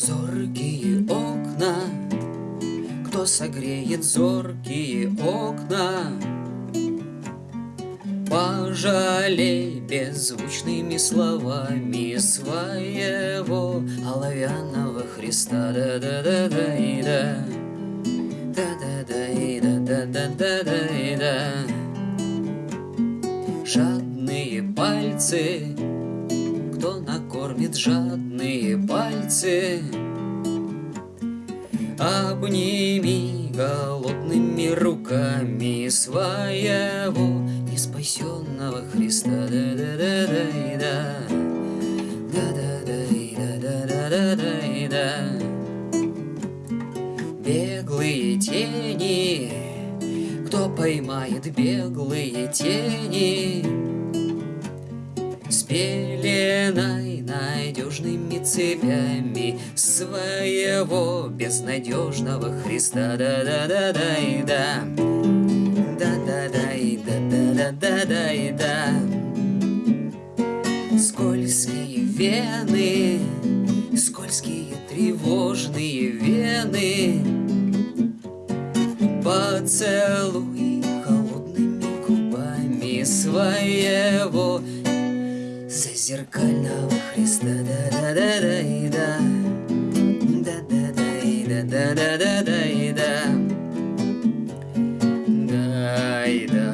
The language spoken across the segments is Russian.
Зоркие окна, кто согреет зоркие окна? Пожалей беззвучными словами своего оловянного Христа. Да -да -да -да -и -да. Да -да -да -и -да, да да да да -и -да. Жадные пальцы, кто на кормит жадные пальцы. Обними голодными руками своего неспасенного Христа. Да -да -да -да -да. Да -да -да -да -да -да -да -да. Беглые тени, кто поймает беглые тени? надежными цепями своего безнадежного Христа. Да-да-да-да и да. Да-да-да и да-да-да-да и да. Скользкие вены, скользкие тревожные вены. Поцелуй холодными губами своей зеркального Христа. Да да да да и да. Да да да и да да да да да и да. Да и да.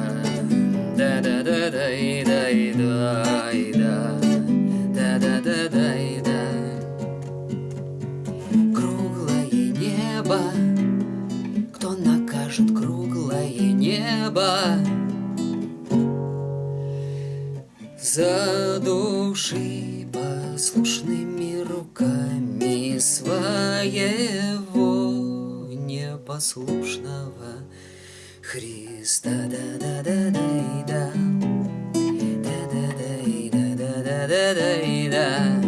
Да да да да и да и да и да. Да да да да и да. Круглое небо. Кто накажет круглое небо? За души послушными руками своего непослушного Христа. Да -да -да -да -да. Да -да -да -да -да -да -да -да -да.